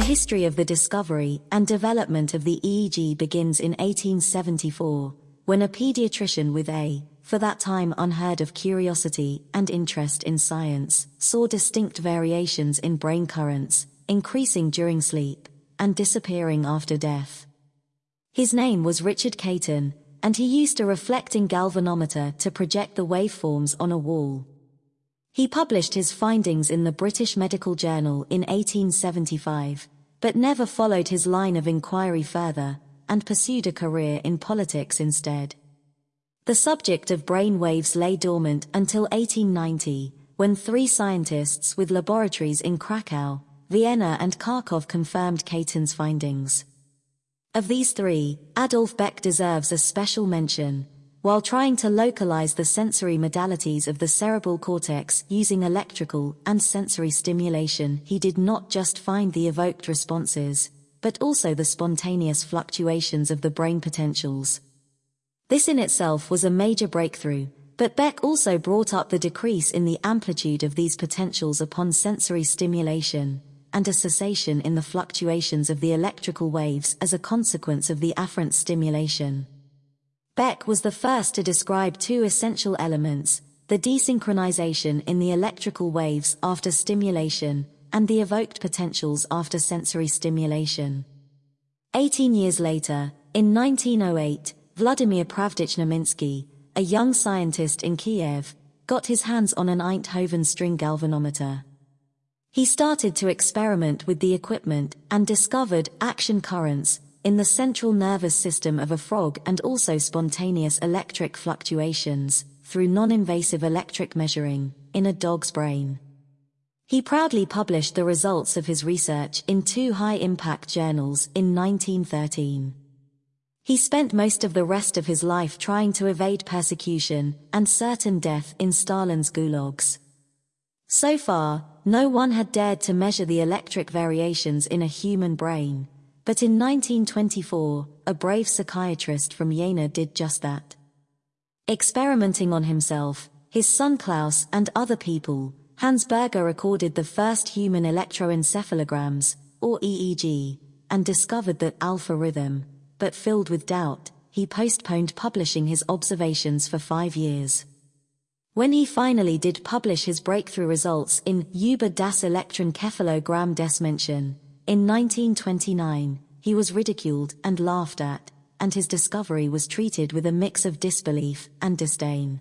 history of the discovery and development of the EEG begins in 1874, when a pediatrician with a, for that time unheard of curiosity and interest in science, saw distinct variations in brain currents, increasing during sleep and disappearing after death. His name was Richard Caton, and he used a reflecting galvanometer to project the waveforms on a wall. He published his findings in the British Medical Journal in 1875, but never followed his line of inquiry further, and pursued a career in politics instead. The subject of brain waves lay dormant until 1890, when three scientists with laboratories in Krakow, Vienna and Kharkov confirmed Caton's findings. Of these three, Adolf Beck deserves a special mention, while trying to localize the sensory modalities of the cerebral cortex using electrical and sensory stimulation, he did not just find the evoked responses, but also the spontaneous fluctuations of the brain potentials. This in itself was a major breakthrough, but Beck also brought up the decrease in the amplitude of these potentials upon sensory stimulation, and a cessation in the fluctuations of the electrical waves as a consequence of the afferent stimulation. Beck was the first to describe two essential elements, the desynchronization in the electrical waves after stimulation, and the evoked potentials after sensory stimulation. Eighteen years later, in 1908, Vladimir Pravdich Neminsky, a young scientist in Kiev, got his hands on an Einthoven string galvanometer. He started to experiment with the equipment and discovered action currents, in the central nervous system of a frog and also spontaneous electric fluctuations, through non-invasive electric measuring, in a dog's brain. He proudly published the results of his research in two high-impact journals in 1913. He spent most of the rest of his life trying to evade persecution and certain death in Stalin's gulags. So far, no one had dared to measure the electric variations in a human brain, but in 1924, a brave psychiatrist from Jena did just that. Experimenting on himself, his son Klaus and other people, Hans Berger recorded the first human electroencephalograms, or EEG, and discovered that alpha rhythm, but filled with doubt, he postponed publishing his observations for five years. When he finally did publish his breakthrough results in Über das Elektrenkephalogramm des Menschen, in 1929, he was ridiculed and laughed at, and his discovery was treated with a mix of disbelief and disdain.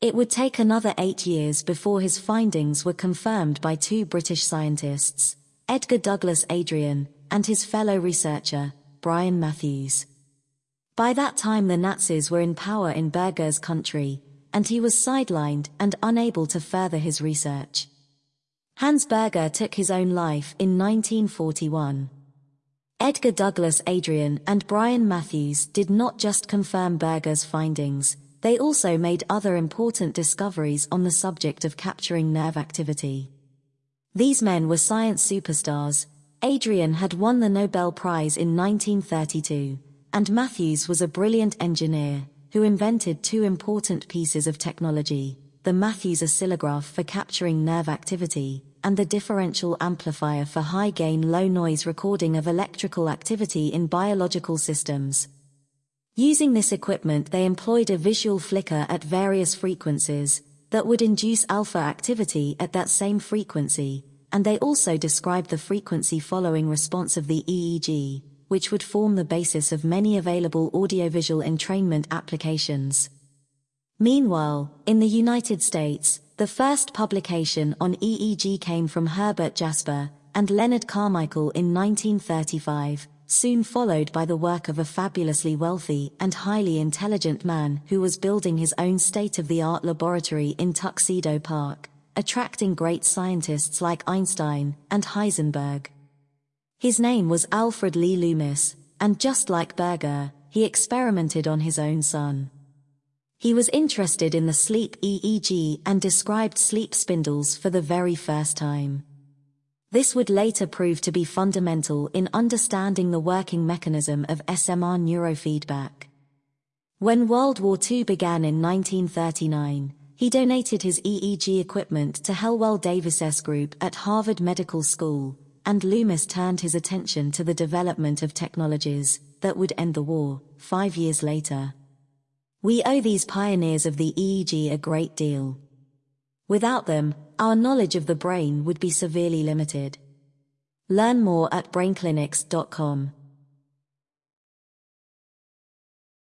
It would take another eight years before his findings were confirmed by two British scientists, Edgar Douglas Adrian and his fellow researcher, Bryan Matthews. By that time the Nazis were in power in Berger's country, and he was sidelined and unable to further his research. Hans Berger took his own life in 1941. Edgar Douglas Adrian and Bryan Matthews did not just confirm Berger's findings, they also made other important discoveries on the subject of capturing nerve activity. These men were science superstars. Adrian had won the Nobel Prize in 1932, and Matthews was a brilliant engineer who invented two important pieces of technology, the Matthews oscillograph for capturing nerve activity, and the differential amplifier for high-gain low-noise recording of electrical activity in biological systems. Using this equipment they employed a visual flicker at various frequencies that would induce alpha activity at that same frequency, and they also described the frequency following response of the EEG, which would form the basis of many available audiovisual entrainment applications. Meanwhile, in the United States, the first publication on EEG came from Herbert Jasper and Leonard Carmichael in 1935, soon followed by the work of a fabulously wealthy and highly intelligent man who was building his own state-of-the-art laboratory in Tuxedo Park, attracting great scientists like Einstein and Heisenberg. His name was Alfred Lee Loomis, and just like Berger, he experimented on his own son. He was interested in the sleep EEG and described sleep spindles for the very first time. This would later prove to be fundamental in understanding the working mechanism of SMR neurofeedback. When World War II began in 1939, he donated his EEG equipment to Hallowell Davis's group at Harvard Medical School, and Loomis turned his attention to the development of technologies that would end the war five years later. We owe these pioneers of the EEG a great deal. Without them, our knowledge of the brain would be severely limited. Learn more at brainclinics.com.